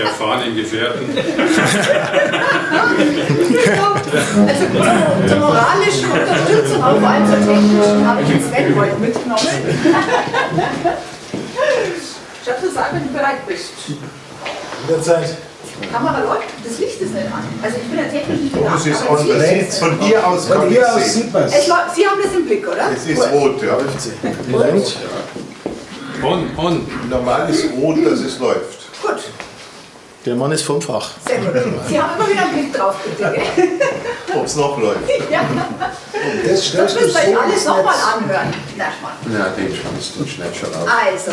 erfahrenen Gefährten. also zur, zur moralischen Unterstützung, aber vor allem zur technischen, habe ich jetzt Sven heute mitgenommen. Schatz, sag, wenn du bereit bist. Jederzeit. Kamera läuft, das Licht ist nicht an. Also ich bin ja technisch nicht genau. Das ist on, von hier aus Von kann hier ich aus sehen. sieht man Es Sie haben das im Blick, oder? Es ist Gut. rot, ja. On, on. Normal ist rot, dass es läuft. Gut, Der Mann ist vom Fach. sehr gut. Sie haben immer wieder einen Blick drauf, bitte. Ob es noch läuft. Ja, Das das stellst du müsst so ihr euch alles nochmal anhören. Na. Ja, den Schwanz, den schneid schon auf. Also,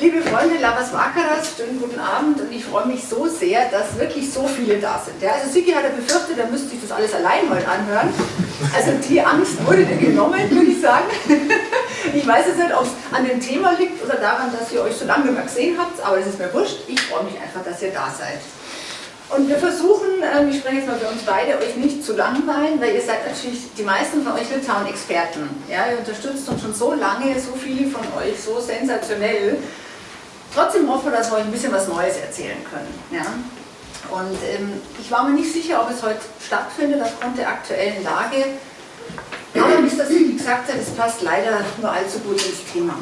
liebe Freunde Lavas Vakaras, schönen guten Abend und ich freue mich so sehr, dass wirklich so viele da sind. Ja, also Sigi hat ja befürchtet, er müsste sich das alles allein heute anhören. Also die Angst wurde dir genommen, würde ich sagen. Ich weiß jetzt nicht, ob es an dem Thema liegt oder daran, dass ihr euch so lange mehr gesehen habt, aber das ist mir wurscht. Ich freue mich einfach, dass ihr da seid. Und wir versuchen, ähm, ich spreche jetzt mal für uns beide, euch nicht zu langweilen, weil ihr seid natürlich die meisten von euch Litauen-Experten. Ja, ihr unterstützt uns schon so lange, so viele von euch, so sensationell. Trotzdem hoffen wir, dass wir euch ein bisschen was Neues erzählen können. Ja? Und ähm, ich war mir nicht sicher, ob es heute stattfindet aufgrund der aktuellen Lage. Aber wie das wie gesagt hat, es passt leider nur allzu gut ins Thema.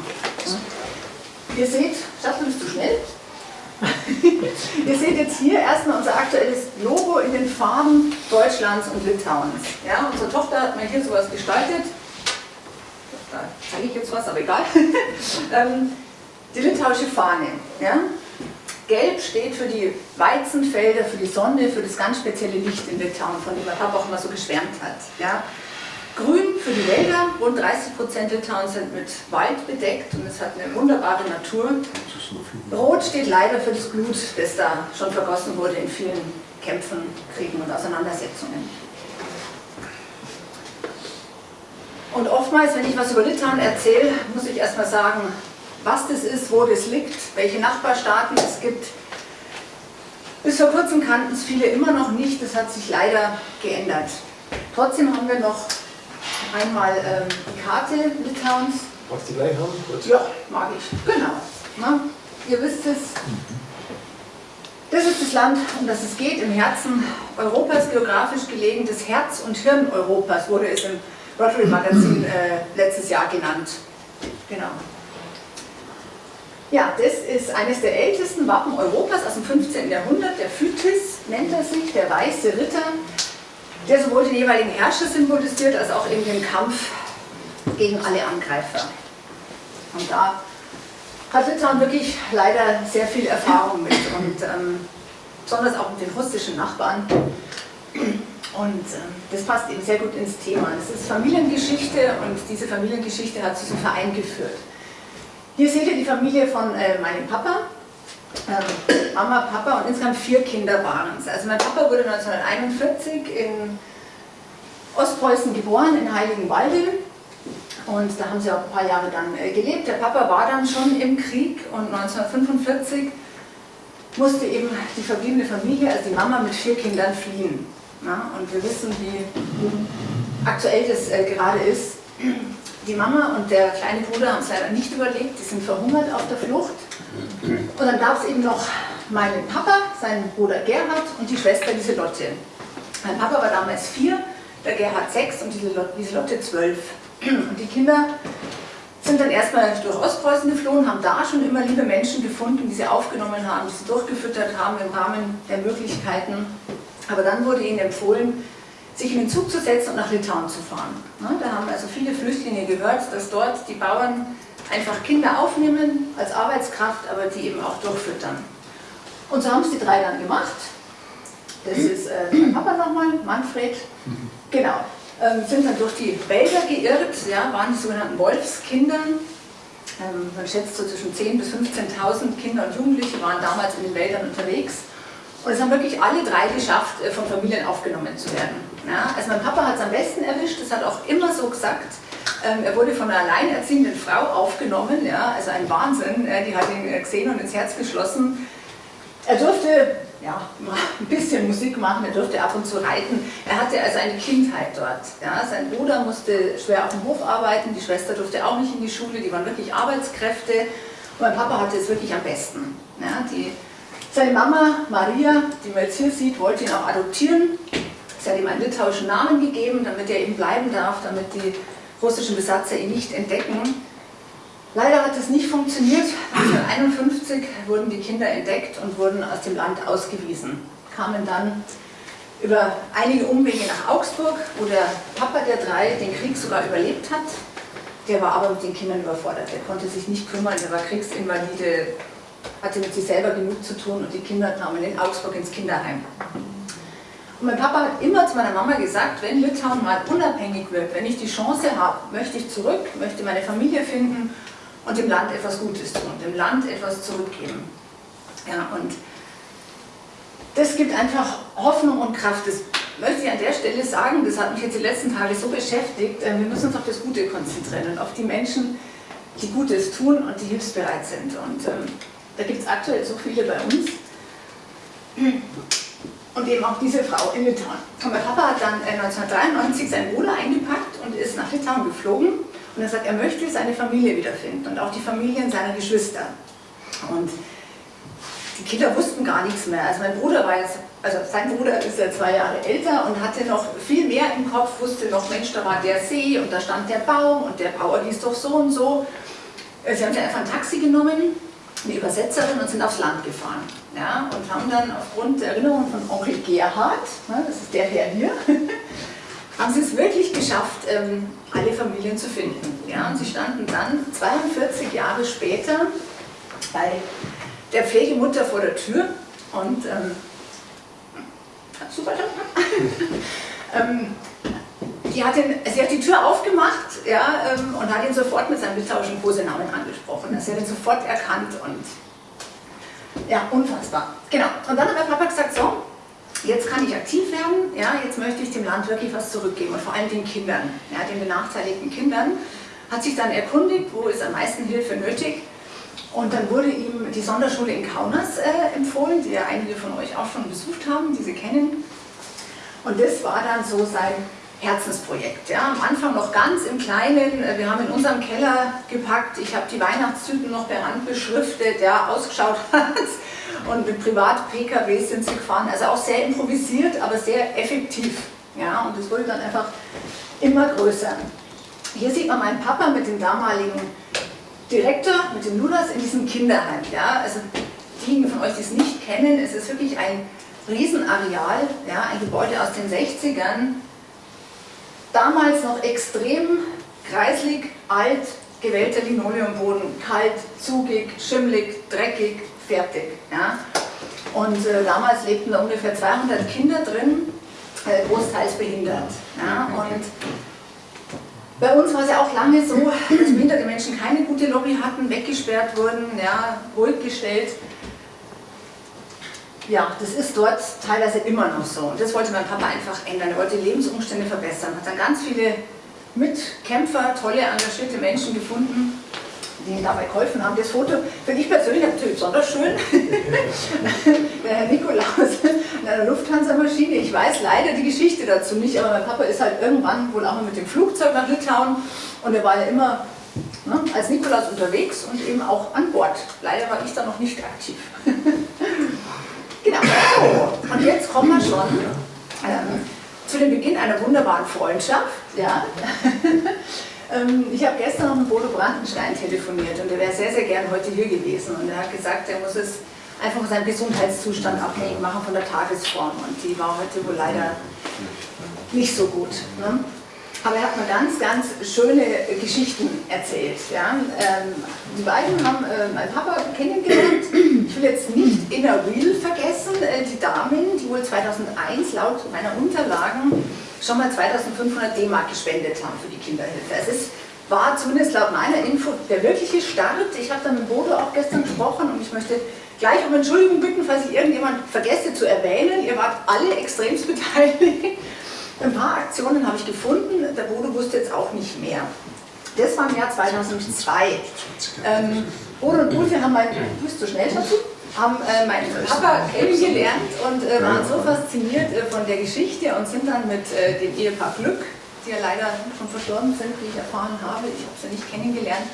Ja? Ihr seht, Schatz, bist du schnell? Ihr seht jetzt hier erstmal unser aktuelles Logo in den Farben Deutschlands und Litauens. Ja, unsere Tochter hat mir hier sowas gestaltet. Da zeige ich jetzt was, aber egal. Ähm, die litauische Fahne. Ja? Gelb steht für die Weizenfelder, für die Sonne, für das ganz spezielle Licht in Litauen, von dem mein Papa auch immer so geschwärmt hat. Ja? Grün für die Wälder, rund 30 Prozent Litauens sind mit Wald bedeckt und es hat eine wunderbare Natur. Rot steht leider für das Blut, das da schon vergossen wurde in vielen Kämpfen, Kriegen und Auseinandersetzungen. Und oftmals, wenn ich was über Litauen erzähle, muss ich erstmal sagen, was das ist, wo das liegt, welche Nachbarstaaten es gibt. Bis vor kurzem kannten es viele immer noch nicht, das hat sich leider geändert. Trotzdem haben wir noch einmal ähm, die Karte Litauens. Magst du gleich haben? Gut. Ja, mag ich. Genau. Na, ihr wisst es. Das ist das Land, um das es geht, im Herzen Europas geografisch gelegen. Das Herz und Hirn Europas wurde es im Rotary Magazin äh, letztes Jahr genannt. Genau. Ja, das ist eines der ältesten Wappen Europas aus dem 15. Jahrhundert. Der Phytis nennt er sich, der weiße Ritter, der sowohl den jeweiligen Herrscher symbolisiert, als auch eben den Kampf gegen alle Angreifer. Und da hat Litauen wirklich leider sehr viel Erfahrung mit und ähm, besonders auch mit den russischen Nachbarn. Und ähm, das passt eben sehr gut ins Thema. Das ist Familiengeschichte und diese Familiengeschichte hat zu diesem Verein geführt. Hier seht ihr die Familie von äh, meinem Papa. Ähm, Mama, Papa und insgesamt vier Kinder waren es. Also mein Papa wurde 1941 in Ostpreußen geboren, in Heiligenwalde. Und da haben sie auch ein paar Jahre dann äh, gelebt. Der Papa war dann schon im Krieg und 1945 musste eben die verbliebene Familie, also die Mama mit vier Kindern fliehen. Ja, und wir wissen, wie aktuell das äh, gerade ist. Die Mama und der kleine Bruder haben es leider nicht überlebt, die sind verhungert auf der Flucht. Und dann gab es eben noch meinen Papa, seinen Bruder Gerhard und die Schwester Lieselotte. Mein Papa war damals vier, der Gerhard sechs und die Lieselotte zwölf. Und die Kinder sind dann erstmal durch Ostpreußen geflohen, haben da schon immer liebe Menschen gefunden, die sie aufgenommen haben, die sie durchgefüttert haben im Rahmen der Möglichkeiten. Aber dann wurde ihnen empfohlen, sich in den Zug zu setzen und nach Litauen zu fahren. Na, da haben also viele Flüchtlinge gehört, dass dort die Bauern einfach Kinder aufnehmen als Arbeitskraft, aber die eben auch durchfüttern. Und so haben es die drei dann gemacht. Das ist äh, mein Papa nochmal, Manfred. Genau. Ähm, sind dann durch die Wälder geirrt, ja, waren die sogenannten Wolfskindern. Ähm, man schätzt so zwischen 10.000 bis 15.000 Kinder und Jugendliche waren damals in den Wäldern unterwegs. Und es haben wirklich alle drei geschafft, äh, von Familien aufgenommen zu werden. Ja, also mein Papa hat es am besten erwischt, das hat auch immer so gesagt. Ähm, er wurde von einer alleinerziehenden Frau aufgenommen, ja, also ein Wahnsinn, äh, die hat ihn äh, gesehen und ins Herz geschlossen. Er durfte ja, ein bisschen Musik machen, er durfte ab und zu reiten. Er hatte also eine Kindheit dort. Ja. Sein Bruder musste schwer auf dem Hof arbeiten, die Schwester durfte auch nicht in die Schule, die waren wirklich Arbeitskräfte. Und mein Papa hatte es wirklich am besten. Ja. Die Seine Mama, Maria, die man jetzt hier sieht, wollte ihn auch adoptieren. Sie hat ihm einen litauischen Namen gegeben, damit er eben bleiben darf, damit die russischen Besatzer ihn nicht entdecken. Leider hat es nicht funktioniert. 1951 wurden die Kinder entdeckt und wurden aus dem Land ausgewiesen. Kamen dann über einige Umwege nach Augsburg, wo der Papa der drei den Krieg sogar überlebt hat. Der war aber mit den Kindern überfordert. Der konnte sich nicht kümmern, der war Kriegsinvalide, hatte mit sich selber genug zu tun und die Kinder kamen in Augsburg ins Kinderheim. Und mein Papa hat immer zu meiner Mama gesagt, wenn Litauen mal unabhängig wird, wenn ich die Chance habe, möchte ich zurück, möchte meine Familie finden und dem Land etwas Gutes tun, dem Land etwas zurückgeben. Ja, und das gibt einfach Hoffnung und Kraft. Das möchte ich an der Stelle sagen, das hat mich jetzt die letzten Tage so beschäftigt. Äh, wir müssen uns auf das Gute konzentrieren und auf die Menschen, die Gutes tun und die hilfsbereit sind. Und ähm, da gibt es aktuell so viele bei uns. Und eben auch diese Frau in Litauen. Und mein Papa hat dann 1993 äh, seinen Bruder eingepackt und ist nach Litauen geflogen. Und er sagt, er möchte seine Familie wiederfinden und auch die Familien seiner Geschwister. Und die Kinder wussten gar nichts mehr. Also mein Bruder war jetzt, also sein Bruder ist ja zwei Jahre älter und hatte noch viel mehr im Kopf, wusste noch, Mensch, da war der See und da stand der Baum und der Bauer hieß doch so und so. Äh, sie haben dann einfach ein Taxi genommen, eine Übersetzerin und sind aufs Land gefahren. Ja, und haben dann aufgrund der Erinnerung von Onkel Gerhard, ne, das ist der Herr hier, haben sie es wirklich geschafft, ähm, alle Familien zu finden. Ja, und sie standen dann 42 Jahre später bei der Pflegemutter vor der Tür und ähm, super, ähm, die hat ihn, sie hat die Tür aufgemacht ja, ähm, und hat ihn sofort mit seinem litauischen Kosenamen angesprochen. Sie hat ihn sofort erkannt und ja, unfassbar. Genau. Und dann hat mein Papa gesagt, so, jetzt kann ich aktiv werden, ja, jetzt möchte ich dem Land wirklich was zurückgeben und vor allem den Kindern, ja, den benachteiligten Kindern. Hat sich dann erkundigt, wo ist am meisten Hilfe nötig und dann wurde ihm die Sonderschule in Kaunas äh, empfohlen, die ja einige von euch auch schon besucht haben, die sie kennen. Und das war dann so sein Herzensprojekt. Ja. Am Anfang noch ganz im Kleinen, äh, wir haben in unserem Keller gepackt, ich habe die Weihnachtstüten noch per Hand beschriftet, ja, ausgeschaut hat und mit Privat-PKWs sind sie gefahren, also auch sehr improvisiert, aber sehr effektiv. Ja. Und es wurde dann einfach immer größer. Hier sieht man meinen Papa mit dem damaligen Direktor mit dem Ludas in diesem Kinderheim. Ja? Also diejenigen von euch, die es nicht kennen, es ist wirklich ein Riesenareal, ja? ein Gebäude aus den 60ern, damals noch extrem kreislig, alt, gewählter Linoleumboden, kalt, zugig, schimmlig, dreckig, fertig. Ja? Und äh, damals lebten da ungefähr 200 Kinder drin, äh, großteils behindert. Ja? Und bei uns war es ja auch lange so, dass behinderte Menschen keine gute Lobby hatten, weggesperrt wurden, ja, ruhig gestellt. Ja, das ist dort teilweise immer noch so. Und das wollte mein Papa einfach ändern. Er wollte Lebensumstände verbessern. Hat dann ganz viele Mitkämpfer, tolle, engagierte Menschen gefunden, die ihm dabei geholfen haben. Das Foto finde ich persönlich natürlich besonders schön. Der Herr Nikolaus in einer Lufthansa-Maschine. Ich weiß leider die Geschichte dazu nicht, aber mein Papa ist halt irgendwann wohl auch mal mit dem Flugzeug nach Litauen und er war ja immer ne, als Nikolaus unterwegs und eben auch an Bord. Leider war ich da noch nicht aktiv. und jetzt kommen wir schon ähm, zu dem Beginn einer wunderbaren Freundschaft. Ja. Ähm, ich habe gestern noch mit Bodo Brandenstein telefoniert und er wäre sehr, sehr gern heute hier gewesen. Und er hat gesagt, er muss es einfach von seinem Gesundheitszustand abhängig machen von der Tagesform. Und die war heute wohl leider nicht so gut. Ne? Aber er hat mir ganz, ganz schöne Geschichten erzählt. Ja? Ähm, die beiden haben äh, meinen Papa kennengelernt. Ich will jetzt nicht Inner Wheel vergessen, äh, die Damen, die wohl 2001 laut meiner Unterlagen schon mal 2500 D-Mark gespendet haben für die Kinderhilfe. Es ist, war zumindest laut meiner Info der wirkliche Start. Ich habe dann mit Bodo auch gestern gesprochen und ich möchte gleich um Entschuldigung bitten, falls ich irgendjemand vergesse zu erwähnen. Ihr wart alle extremst beteiligt. Ein paar Aktionen habe ich gefunden, der Bodo wusste jetzt auch nicht mehr. Das war im Jahr 2002. Ähm, Bodo und Ulf haben mein, du bist zu schnell dazu, haben äh, meinen Papa kennengelernt und äh, waren so fasziniert äh, von der Geschichte und sind dann mit äh, dem Ehepaar Glück, die ja leider schon verstorben sind, wie ich erfahren habe, ich habe sie nicht kennengelernt,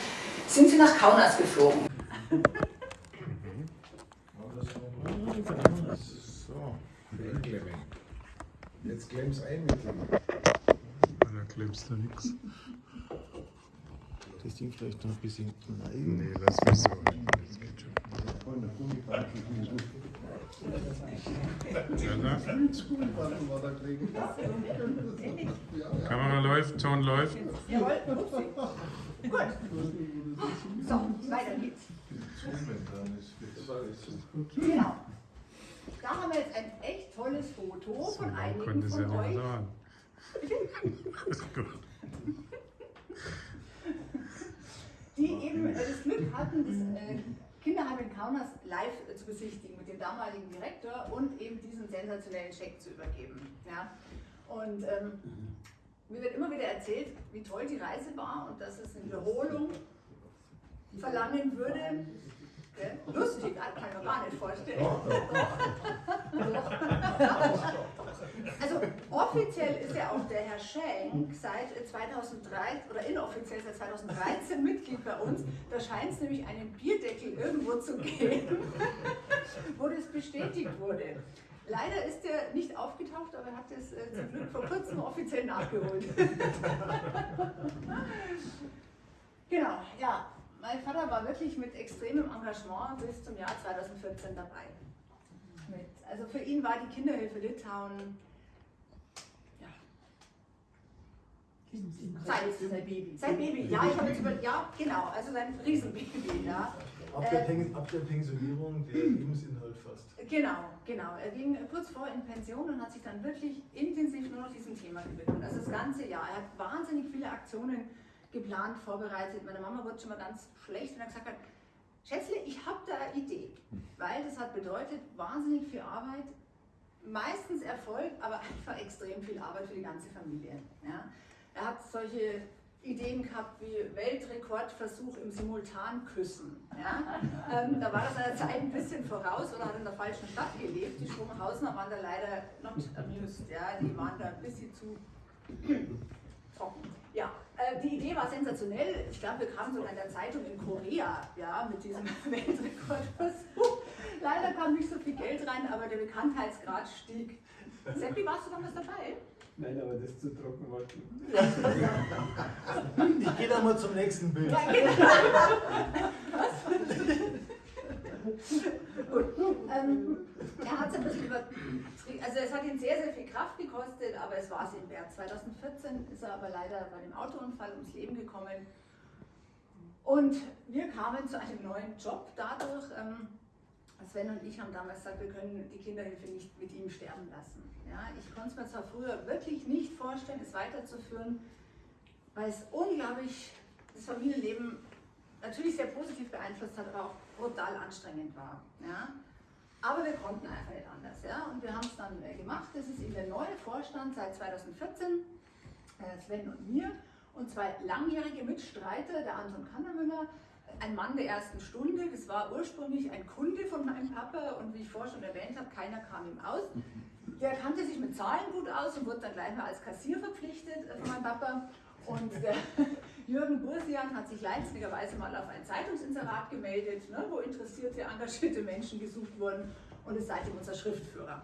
sind sie nach Kaunas geflogen. So. Jetzt klemm's ein mit dem. Da klemmst du nichts. Das Ding vielleicht noch ein bisschen neigen. Nee, lass mich so. Das geht schon. Kamera läuft, Ton läuft. Jawohl. Gut. So, weiter geht's. Genau. Da haben wir jetzt ein echt tolles Foto So von einigen ja von mehr euch. dauern. Ist gut. die eben das Glück hatten, das äh, Kinderheim in Kaunas live zu besichtigen mit dem damaligen Direktor und eben diesen sensationellen Scheck zu übergeben. Ja? Und ähm, mir wird immer wieder erzählt, wie toll die Reise war und dass es eine Wiederholung verlangen würde. Gell? Lustig, das kann ich mir gar nicht vorstellen. Doch. Also offiziell ist ja auch der Herr Schenk seit 2013 oder inoffiziell seit 2013 Mitglied bei uns. Da scheint es nämlich einen Bierdeckel irgendwo zu geben, wo das bestätigt wurde. Leider ist er nicht aufgetaucht, aber er hat es äh, zum Glück vor kurzem offiziell nachgeholt. genau, ja. Mein Vater war wirklich mit extremem Engagement bis zum Jahr 2014 dabei. Mit, also für ihn war die Kinderhilfe Litauen ja, Seit, Sein Baby. sein Baby, ja, ich habe jetzt über, ja, genau, also sein Riesenbaby, ja. Ab der, Pen ab der Pensionierung der Lebensinhalt fast. Genau, genau. Er ging kurz vor in Pension und hat sich dann wirklich intensiv nur noch diesem Thema gewidmet. Also das ganze Jahr. Er hat wahnsinnig viele Aktionen geplant, vorbereitet. Meine Mama wurde schon mal ganz schlecht, wenn er gesagt hat, Schätzle, ich habe da eine Idee. Weil das hat bedeutet, wahnsinnig viel Arbeit, meistens Erfolg, aber einfach extrem viel Arbeit für die ganze Familie. Ja. Er hat solche Ideen gehabt wie Weltrekordversuch im Simultanküssen. Ja. Ähm, da war er seiner Zeit ein bisschen voraus oder hat in der falschen Stadt gelebt. Die Stromhausener waren da leider not amused. Ja. Die waren da ein bisschen zu trocken. Ja, die Idee war sensationell. Ich glaube, wir kamen sogar in der Zeitung in Korea ja, mit diesem Weltrekordversuch. Leider kam nicht so viel Geld rein, aber der Bekanntheitsgrad stieg. Seppi, warst du damals dabei? Nein, aber das ist zu trocken war. Ich gehe dann mal zum nächsten Bild. Ja, genau. Gut. Ähm, er hat es ein bisschen übertrieben. Also es hat ihn sehr, sehr viel Kraft gekostet, aber es war es ihm wert. 2014 ist er aber leider bei dem Autounfall ums Leben gekommen. Und wir kamen zu einem neuen Job dadurch. Ähm, Sven und ich haben damals gesagt, wir können die Kinderhilfe nicht mit ihm sterben lassen. Ja, ich konnte es mir zwar früher wirklich nicht vorstellen, es weiterzuführen, weil es unglaublich das Familienleben natürlich sehr positiv beeinflusst hat, aber auch brutal anstrengend war. Ja? Aber wir konnten einfach nicht anders. Ja? Und wir haben es dann äh, gemacht. Das ist eben der neue Vorstand seit 2014, äh, Sven und mir, und zwei langjährige Mitstreiter, der Anton Kannermüller, ein Mann der ersten Stunde. Das war ursprünglich ein Kunde von meinem Papa und wie ich vorher schon erwähnt habe, keiner kam ihm aus. Der kannte sich mit Zahlen gut aus und wurde dann gleich mal als Kassier verpflichtet äh, von meinem Papa. Und der Jürgen Bursian hat sich leichtsinnigerweise mal auf ein Zeitungsinserat gemeldet, ne, wo interessierte, engagierte Menschen gesucht wurden und ist seitdem unser Schriftführer.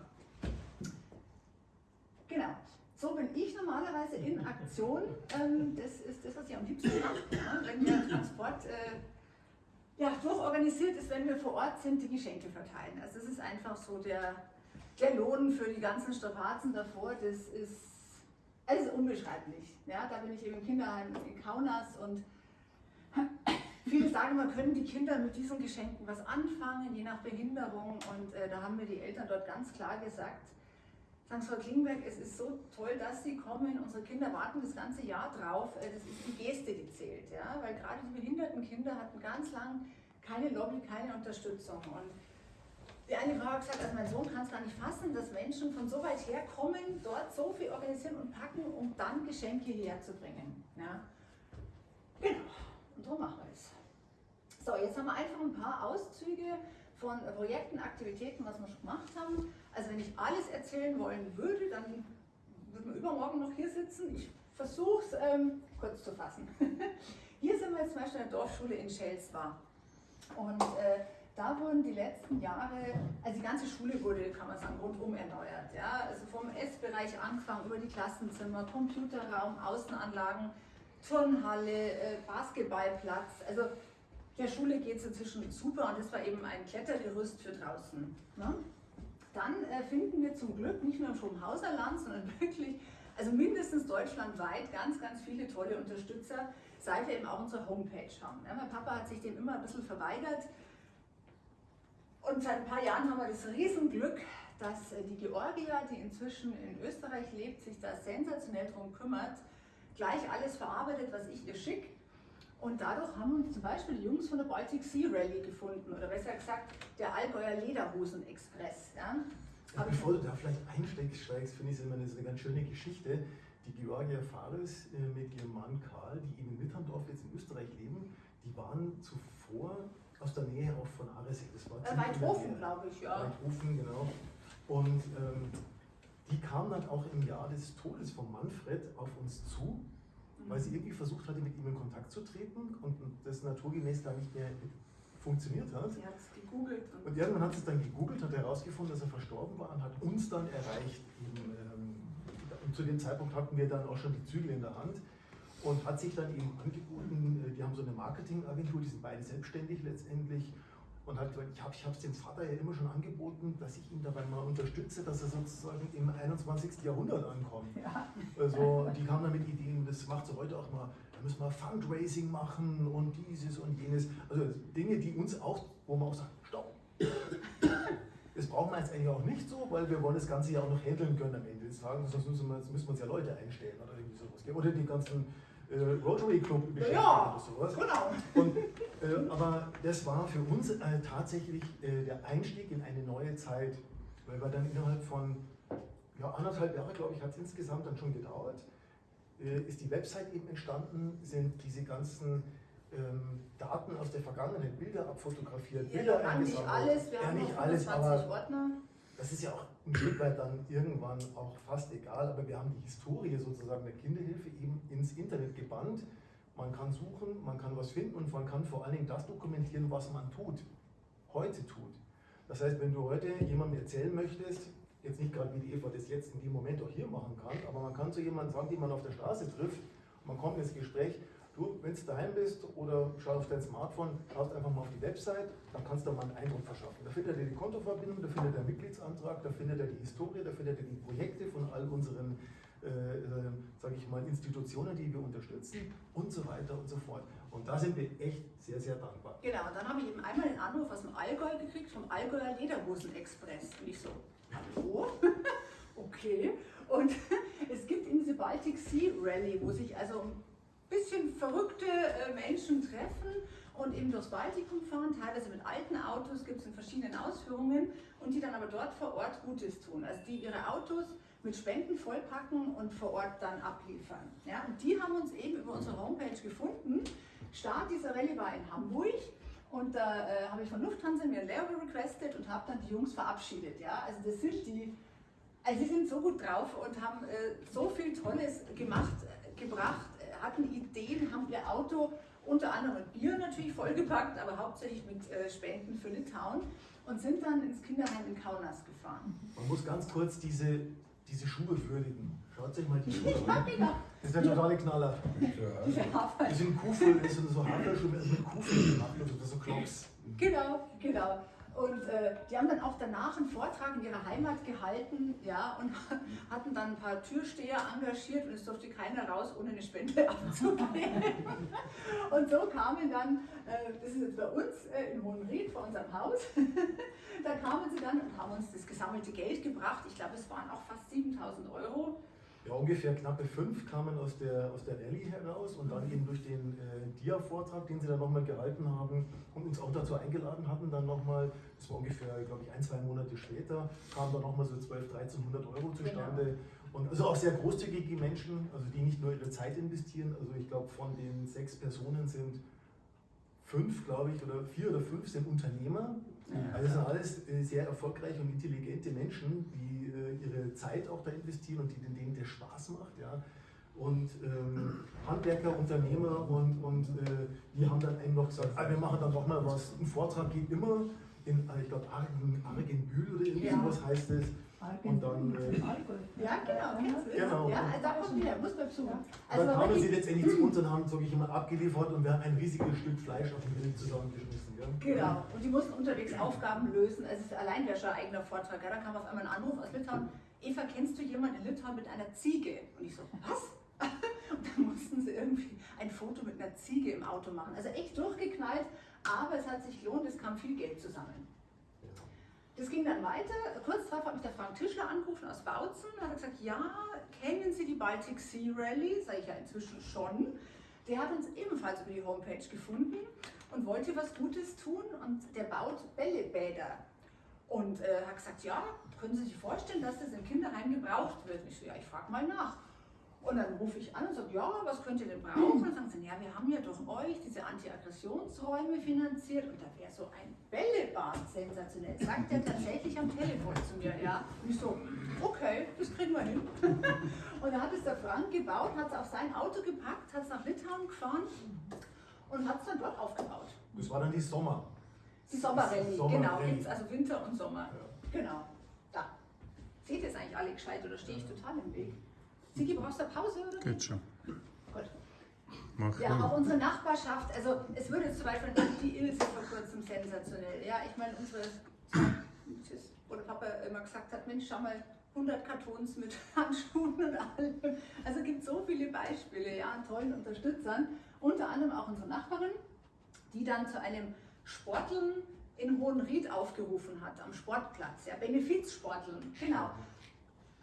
Genau. So bin ich normalerweise in Aktion. Ähm, das ist das, was ich am liebsten mache. Ne? Wenn der Transport äh, ja, durchorganisiert ist, wenn wir vor Ort sind, die Geschenke verteilen. Also das ist einfach so der, der Lohn für die ganzen Strapazen davor. Das ist, es ist unbeschreiblich. Ja, da bin ich eben im Kinderheim in Kaunas und viele sagen, man können die Kinder mit diesen Geschenken was anfangen, je nach Behinderung. Und äh, da haben mir die Eltern dort ganz klar gesagt, sagen Frau Klingberg, es ist so toll, dass Sie kommen. Unsere Kinder warten das ganze Jahr drauf. Äh, Das ist die Geste, die zählt. Ja? Weil gerade die behinderten Kinder hatten ganz lang keine Lobby, keine Unterstützung. Und die eine Frau hat gesagt, also mein Sohn kann es gar nicht fassen, dass Menschen von so weit her kommen, dort so viel organisieren und packen, um dann Geschenke hierher zu bringen. Ja? Genau, und so machen wir es. So, jetzt haben wir einfach ein paar Auszüge von Projekten, Aktivitäten, was wir schon gemacht haben. Also wenn ich alles erzählen wollen würde, dann würden wir übermorgen noch hier sitzen. Ich versuche es ähm, kurz zu fassen. hier sind wir jetzt zum Beispiel in der Dorfschule in Schelswar. Und äh, da wurden die letzten Jahre, also die ganze Schule wurde, kann man sagen, rundum erneuert. Ja? Also vom Essbereich angefangen, über die Klassenzimmer, Computerraum, Außenanlagen, Turnhalle, äh, Basketballplatz. Also der Schule geht es inzwischen super und das war eben ein Klettergerüst für draußen. Ne? Dann äh, finden wir zum Glück nicht nur im Schrobenhauserland, sondern wirklich, also mindestens deutschlandweit, ganz, ganz viele tolle Unterstützer, seit wir eben auch unsere Homepage haben. Ja, mein Papa hat sich dem immer ein bisschen verweigert. Und seit ein paar Jahren haben wir das Riesenglück, dass äh, die Georgia, die inzwischen in Österreich lebt, sich da sensationell darum kümmert, gleich alles verarbeitet, was ich ihr schicke. Und dadurch haben uns zum Beispiel die Jungs von der Baltic Sea Rally gefunden, oder besser gesagt, der Allgäuer Lederhosen Express. Ja? Ja, bevor du da vielleicht einsteigst, finde ich es immer eine, ganz schöne Geschichte. Die Georgia Fares äh, mit ihrem Mann Karl, die in Mitterndorf jetzt in Österreich leben, die waren zuvor aus der Nähe auch von Aresek. Das war Äh, Weidhofen, glaube ich, ja. Weidhofen, genau. Und ähm, die kam dann auch im Jahr des Todes von Manfred auf uns zu, weil sie irgendwie versucht hatte, mit ihm in Kontakt zu treten und das naturgemäß da nicht mehr funktioniert hat. Sie hat es gegoogelt und Und irgendwann hat sie es dann gegoogelt, hat herausgefunden, dass er verstorben war und hat uns dann erreicht. Eben, ähm, und zu dem Zeitpunkt hatten wir dann auch schon die Zügel in der Hand und hat sich dann eben angeboten, äh, die haben so eine Marketingagentur, die sind beide selbstständig letztendlich und hat gesagt, ich habe es dem Vater ja immer schon angeboten, dass ich ihn dabei mal unterstütze, dass er sozusagen im 21. Jahrhundert ankommt. ja. Also die kamen dann mit Ideen, das macht sie heute auch mal, da müssen wir Fundraising machen und dieses und jenes. Also Dinge, die uns auch, wo man auch sagt, stopp. Das brauchen wir jetzt eigentlich auch nicht so, weil wir wollen das Ganze ja auch noch handeln können am Ende des Tages, sonst müssen wir, müssen wir uns ja Leute einstellen oder irgendwie sowas. Oder die ganzen äh, Rotary Club beschäftigen Ja, oder sowas. genau. Und, äh, aber das war für uns äh, tatsächlich äh, der Einstieg in eine neue Zeit, weil wir dann innerhalb von ja, anderthalb Jahre, glaube ich, hat es insgesamt dann schon gedauert, äh, ist die Website eben entstanden, sind diese ganzen ähm, Daten aus der Vergangenheit, Bilder abfotografiert, Ja, Bilder waren nicht eingesammelt. alles, wir ja, haben nicht alles, 25 aber Ordner. das ist ja auch ein Stück weit dann irgendwann auch fast egal, aber wir haben die Historie sozusagen der Kinderhilfe eben ins Internet gebannt. Man kann suchen, man kann was finden und man kann vor allen Dingen das dokumentieren, was man tut, heute tut. Das heißt, wenn du heute jemandem erzählen möchtest, jetzt nicht gerade wie die Eva das jetzt in dem Moment auch hier machen kann, aber man kann zu jemandem sagen, den man auf der Straße trifft, man kommt ins Gespräch, du, wenn du daheim bist oder schau auf dein Smartphone, schaust einfach mal auf die Website, dann kannst du mal einen Eindruck verschaffen. Da findet er die Kontoverbindung, da findet er den Mitgliedsantrag, da findet er die Historie, da findet er die Projekte von all unseren, äh, äh, sage ich mal, Institutionen, die wir unterstützen und so weiter und so fort. Und da sind wir echt sehr, sehr dankbar. Genau, und dann habe ich eben einmal einen Anruf aus dem Allgäu gekriegt, vom Allgäuer Lederhosen Express. Und ich so, hallo? okay. Und es gibt eben diese Baltic Sea Rally, wo sich also bisschen verrückte äh, Menschen treffen und eben durchs Baltikum fahren, teilweise mit alten Autos, gibt es in verschiedenen Ausführungen und die dann aber dort vor Ort Gutes tun. Also die ihre Autos mit Spenden vollpacken und vor Ort dann abliefern. Ja, und die haben uns eben über unsere Homepage gefunden. Start dieser Rallye war in Hamburg und da äh, habe ich von Lufthansa mir ein Layover requested und habe dann die Jungs verabschiedet. Ja, also das sind die, also die sind so gut drauf und haben äh, so viel Tolles gemacht, äh, gebracht, hatten Ideen, haben ihr Auto unter anderem mit Bier natürlich vollgepackt, aber hauptsächlich mit äh, Spenden für Litauen und sind dann ins Kinderheim in Kaunas gefahren. Man muss ganz kurz diese, diese Schuhe würdigen. Schaut euch mal die Schuhe an. Das ist der totale Knaller. Die sind Kuhfüll, das sind so Haferschuhe mit Kuhfüll gemacht, also so Klops. Genau, genau. Und äh, die haben dann auch danach einen Vortrag in ihrer Heimat gehalten, ja, und hatten dann ein paar Türsteher engagiert und es durfte keiner raus, ohne eine Spende abzugeben. und so kamen dann, äh, das ist jetzt bei uns äh, in Hohenried vor unserem Haus, da kamen sie dann und haben uns das gesammelte Geld gebracht. Ich glaube, es waren auch fast 7000 Euro. Ja, ungefähr knappe fünf kamen aus der, aus der Rallye heraus und dann eben durch den äh, Dia-Vortrag, den sie dann nochmal gehalten haben und uns auch dazu eingeladen hatten, dann nochmal, das war ungefähr, glaube ich, ein, zwei Monate später, kamen dann nochmal so 1200, 1300 Euro zustande. Und also auch sehr großzügige Menschen, also die nicht nur ihre Zeit investieren, also ich glaube von den sechs Personen sind fünf, glaube ich, oder vier oder fünf sind Unternehmer. Also das sind alles äh, sehr erfolgreiche und intelligente Menschen, die äh, ihre Zeit auch da investieren und die, denen der Spaß macht. Ja. Und ähm, Handwerker, Unternehmer und, und äh, die haben dann eben noch gesagt, ah, wir machen dann noch mal was. Ein Vortrag geht immer. in, äh, ich glaube, Argen, Argenbühl oder irgendwie Ja. heißt es. Und dann, äh, Ja, genau, kennst du das? Genau. Ja, also da kommt wieder, muss man besuchen. dann Also kamen sie letztendlich zu uns und haben, sage ich mal, abgeliefert und wir haben ein riesiges Stück Fleisch auf den Grill zusammengeschmissen. Gell? genau. Und die mussten unterwegs Aufgaben lösen. Also es ist allein wäre schon ein eigener Vortrag. Ja, da kam auf einmal ein Anruf aus Litauen. Eva, kennst du jemanden in Litauen mit einer Ziege? Und ich so, was? Und dann mussten sie irgendwie ein Foto mit einer Ziege im Auto machen. Also echt durchgeknallt, aber es hat sich gelohnt, es kam viel Geld zusammen. Das ging dann weiter. Kurz darauf hat mich der Frank Tischler angerufen aus Bautzen. Hat gesagt, ja, kennen Sie die Baltic Sea Rally? Sag ich ja inzwischen schon. Der hat uns ebenfalls über die Homepage gefunden und wollte was Gutes tun und der baut Bällebäder. Und äh, hat gesagt, ja, können Sie sich vorstellen, dass das im Kinderheim gebraucht wird? Ich so, ja, ich frage mal nach. Und dann rufe ich an und sage, ja, was könnt ihr denn brauchen? Und dann sagen sie, ja, wir haben ja durch euch diese Anti-Aggressionsräume finanziert und da wäre so ein Bällebad sensationell. Sagt er tatsächlich am Telefon zu mir, ja. Und ich so, okay, das kriegen wir hin. Und dann hat es der Frank gebaut, hat es auf sein Auto gepackt, hat es nach Litauen gefahren und hat es dann dort aufgebaut. Das war dann die Sommer. Die Sommerrallye, Sommerrallye. genau, also Winter und Sommer. Ja. Genau, da. Seht ihr es eigentlich alle gescheit oder stehe ich total im Weg? Sigi, brauchst du eine Pause oder? Geht schon. Gut. Mach Ja, auch unsere Nachbarschaft, also es würde zum Beispiel die Ilse vor kurzem sensationell. Ja, ich meine, unsere, tschüss, wo der Papa immer gesagt hat, Mensch, schau mal, 100 Kartons mit Handschuhen und allem. Also es gibt so viele Beispiele ja, an tollen Unterstützern. Unter anderem auch unsere Nachbarin, die dann zu einem Sporteln in Hohenried aufgerufen hat, am Sportplatz. Ja, Benefizsporteln, genau.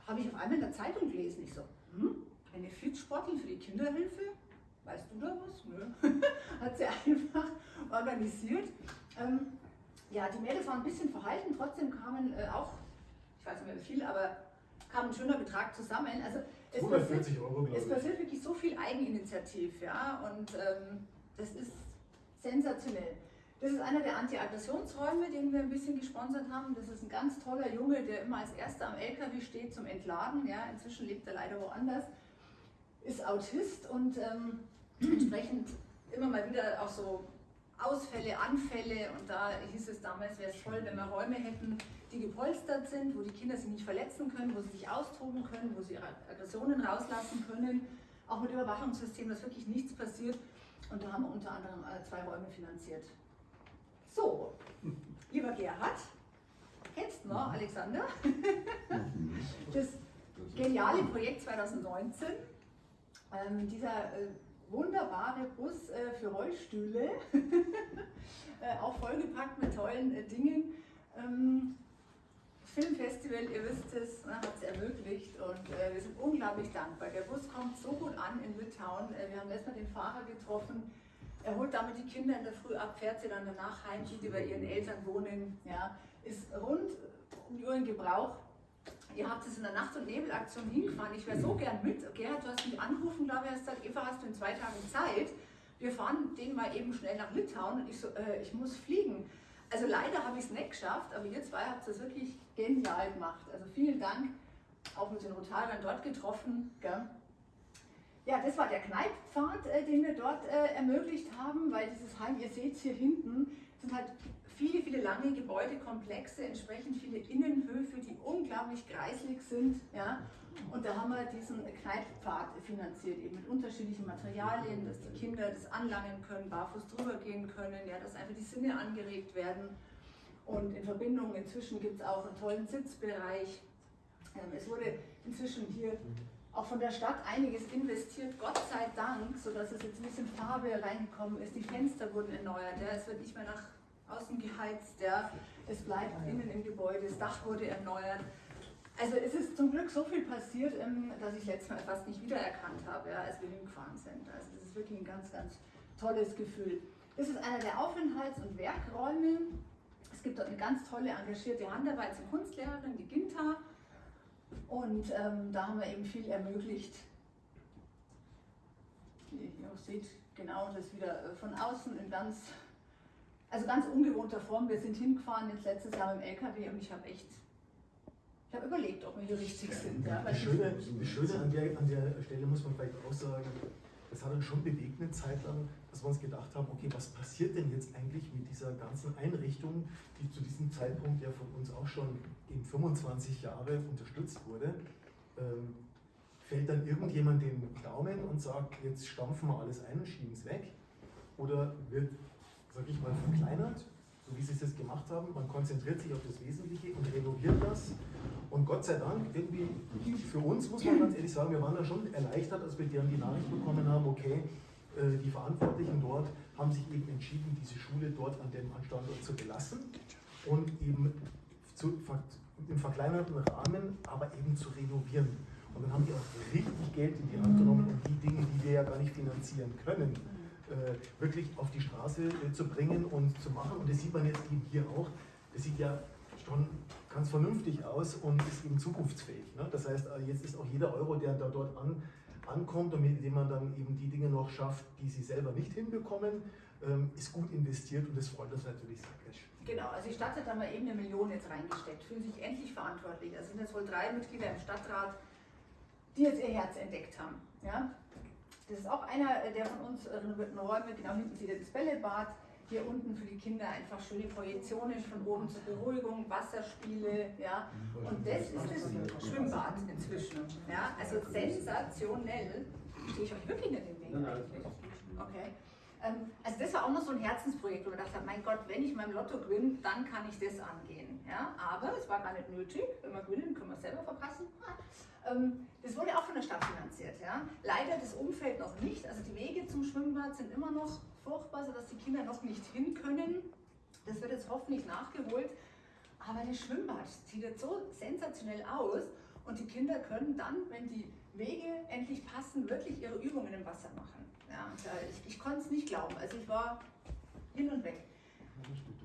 Habe ich auf einmal in der Zeitung gelesen. Ich so, hm, Benefizsporteln für die Kinderhilfe? Weißt du da was? Nö. Hat sie einfach organisiert. Ähm, ja, die Mädels waren ein bisschen verhalten, trotzdem kamen äh, auch, ich weiß nicht mehr wie viel, aber kam ein schöner Betrag zusammen. Also es passiert, 140 Euro, es passiert wirklich so viel Eigeninitiativ, ja, und ähm, das ist sensationell. Das ist einer der Anti-Aggressionsräume, den wir ein bisschen gesponsert haben. Das ist ein ganz toller Junge, der immer als erster am LKW steht zum Entladen. Ja, inzwischen lebt er leider woanders. Ist Autist und ähm, entsprechend immer mal wieder auch so Ausfälle, Anfälle. Und da hieß es damals, wäre es toll, wenn wir Räume hätten, die gepolstert sind, wo die Kinder sich nicht verletzen können, wo sie sich austoben können, wo sie ihre Aggressionen rauslassen können. Auch mit Überwachungssystem, dass wirklich nichts passiert. Und da haben wir unter anderem äh, zwei Räume finanziert. So, lieber Gerhard, kennst du noch Alexander? Das geniale Projekt 2019. Ähm, dieser äh, wunderbare Bus äh, für Rollstühle, äh, auch vollgepackt mit tollen Dingen. Ähm, Filmfestival, ihr wisst es, hat es ermöglicht und wir sind unglaublich dankbar. Der Bus kommt so gut an in Litauen. Wir haben letztes Mal den Fahrer getroffen. Er holt damit die Kinder in der Früh ab, fährt sie dann danach heim, die, die bei ihren Eltern wohnen. Ja, ist rund um die Uhr in Gebrauch. Ihr habt es in der Nacht- und Nebelaktion hingefahren. Ich wäre so gern mit. Gerhard, du hast mich angerufen, glaube ich, hast gesagt, Eva, hast du in zwei Tagen Zeit? Wir fahren den mal eben schnell nach Litauen. Und ich so, äh, ich muss fliegen. Also leider habe ich es nicht geschafft, aber ihr zwei habt es wirklich genial gemacht. Also vielen Dank. Auch mit den Rotarern dort getroffen. Gell? Ja, das war der Kneippfad, äh, den wir dort äh, ermöglicht haben, weil dieses Heim, ihr seht es hier hinten, sind halt viele, viele lange Gebäudekomplexe, entsprechend viele Innenhöfe, die unglaublich kreislig sind. Ja? Und da haben wir diesen Kneippfad finanziert, eben mit unterschiedlichen Materialien, dass die Kinder das anlangen können, barfuß drüber gehen können, ja, dass einfach die Sinne angeregt werden. Und in Verbindung inzwischen gibt es auch einen tollen Sitzbereich. Ähm, es wurde inzwischen hier auch von der Stadt einiges investiert, Gott sei Dank, sodass es jetzt ein bisschen Farbe reingekommen ist. Die Fenster wurden erneuert, ja, es wird nicht mehr nach außen geheizt, ja, es bleibt innen im Gebäude, das Dach wurde erneuert. Also es ist zum Glück so viel passiert, ähm, dass ich letztes Mal fast nicht wiedererkannt habe, ja, als wir hingefahren sind. Also das ist wirklich ein ganz, ganz tolles Gefühl. Das ist einer der Aufenthalts- und Werkräume. Es gibt dort eine ganz tolle, engagierte Handarbeits- und Kunstlehrerin, die Ginta. Und ähm, da haben wir eben viel ermöglicht. Ihr auch seht, genau das wieder äh, von außen in ganz, also ganz ungewohnter Form. Wir sind hingefahren jetzt letztes Jahr mit dem LKW und ich habe echt, ich habe überlegt, ob wir hier richtig sind. Ja, weil Das Schöne, das Schöne an, der, an der Stelle muss man vielleicht auch sagen, das hat uns schon bewegt eine Zeit lang, dass wir uns gedacht haben, okay, was passiert denn jetzt eigentlich mit dieser ganzen Einrichtung, die zu diesem Zeitpunkt ja von uns auch schon in 25 Jahre unterstützt wurde. Ähm, fällt dann irgendjemand den Daumen und sagt, jetzt stampfen wir alles ein und schieben es weg? Oder wird, sag ich mal, verkleinert, so wie sie es jetzt gemacht haben? Man konzentriert sich auf das Wesentliche und renoviert das. Und Gott sei Dank, irgendwie für uns, muss man ganz ehrlich sagen, wir waren da schon erleichtert, als wir dann die Nachricht bekommen haben, okay, äh, die Verantwortlichen dort haben sich eben entschieden, diese Schule dort an dem Standort zu belassen und eben zu, im verkleinerten Rahmen, aber eben zu renovieren. Und dann haben die auch richtig Geld in die Hand genommen, um die Dinge, die wir ja gar nicht finanzieren können, wirklich auf die Straße äh, zu bringen und zu machen. Und das sieht man jetzt eben hier auch. Das sieht ja schon ganz vernünftig aus und ist eben zukunftsfähig. Ne? Das heißt, äh, jetzt ist auch jeder Euro, der da dort an, ankommt und mit dem man dann eben die Dinge noch schafft, die sie selber nicht hinbekommen, ähm, ist gut investiert und das freut uns natürlich sehr. Genau, also die Stadt hat da mal eben eine Million jetzt reingesteckt, fühlen sich endlich verantwortlich. Da sind jetzt wohl drei Mitglieder im Stadtrat, die jetzt ihr Herz entdeckt haben. Ja? Das ist auch einer äh, der von uns renovierten Räume, genau hinten sieht ihr das Bällebad. Hier unten für die Kinder einfach schöne Projektionen von oben zur Beruhigung, Wasserspiele, ja. Und das ist das Schwimmbad inzwischen. Ja, also sensationell. Stehe ich euch wirklich nicht in den Weg Okay. Ähm, also das war auch noch so ein Herzensprojekt, wo gedacht haben, mein Gott, wenn ich meinem Lotto gewinne, dann kann ich das angehen. Ja? Aber es war gar nicht nötig. Wenn wir gewinnen, können wir es selber verpassen. Ähm, das wurde auch von der Stadt finanziert. Ja? Leider das Umfeld noch nicht. Also die Wege zum Schwimmbad sind immer noch furchtbar, sodass die Kinder noch nicht hin können. Das wird jetzt hoffentlich nachgeholt. Aber das Schwimmbad sieht jetzt so sensationell aus und die Kinder können dann, wenn die Wege endlich passen, wirklich ihre Übungen im Wasser machen. Ja, ich, ich konnte es nicht glauben. Also ich war hin und weg.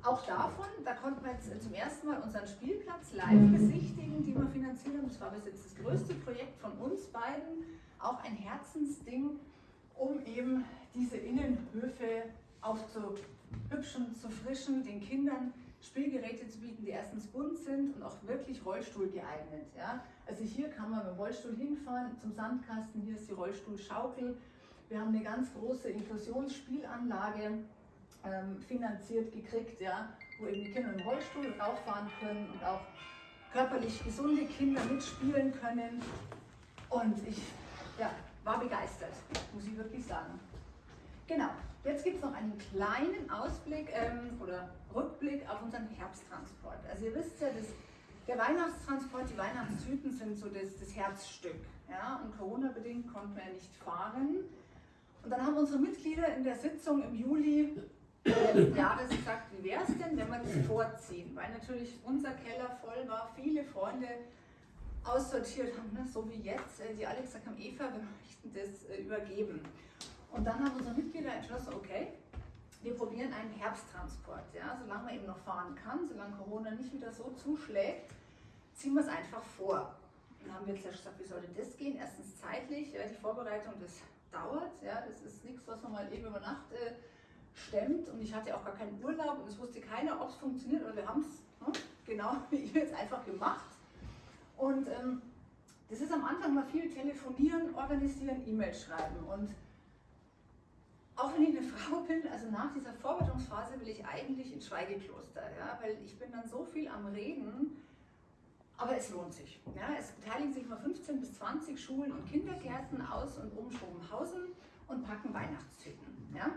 Auch davon, da konnten wir jetzt zum ersten Mal unseren Spielplatz live besichtigen, den wir finanziert haben. Das war bis jetzt das größte Projekt von uns beiden. Auch ein Herzensding, um eben diese Innenhöfe aufzuhübschen, zu frischen, den Kindern Spielgeräte zu bieten, die erstens bunt sind und auch wirklich Rollstuhl geeignet. Ja? Also hier kann man mit dem Rollstuhl hinfahren zum Sandkasten, hier ist die Rollstuhlschaukel. Wir haben eine ganz große Inklusionsspielanlage ähm, finanziert gekriegt, ja, wo eben die Kinder im Rollstuhl rauffahren können und auch körperlich gesunde Kinder mitspielen können. Und ich ja, war begeistert, muss ich wirklich sagen. Genau, jetzt gibt es noch einen kleinen Ausblick ähm, oder Rückblick auf unseren Herbsttransport. Also ihr wisst ja, das, der Weihnachtstransport, die Weihnachtstüten sind so das, das Herzstück. Ja? Und Corona-bedingt konnten wir ja nicht fahren. Und dann haben unsere Mitglieder in der Sitzung im Juli Jahres gesagt, wie wäre es denn, wenn wir das vorziehen? Weil natürlich unser Keller voll war, viele Freunde aussortiert haben, ne? so wie jetzt, äh, die alle gesagt haben, Eva, wir möchten das äh, übergeben. Und dann haben unsere Mitglieder entschlossen, okay, wir probieren einen Herbsttransport. Ja? Solange man eben noch fahren kann, solange Corona nicht wieder so zuschlägt, ziehen wir es einfach vor. Dann haben wir jetzt gesagt, wie sollte das gehen? Erstens zeitlich, die Vorbereitung, das dauert. Ja? Das ist nichts, was man mal eben über Nacht äh, stemmt. Und ich hatte auch gar keinen Urlaub und es wusste keiner, ob es funktioniert. Aber wir haben es ne? genau wie ihr jetzt einfach gemacht. Und ähm, das ist am Anfang mal viel telefonieren, organisieren, E-Mails schreiben. Und auch wenn ich eine Frau bin, also nach dieser Vorbereitungsphase will ich eigentlich ins Schweigekloster, ja, weil ich bin dann so viel am Reden, aber es lohnt sich. Ja. Es beteiligen sich mal 15 bis 20 Schulen und Kindergärten aus und um Schrobenhausen und packen Weihnachtstüten. Ja.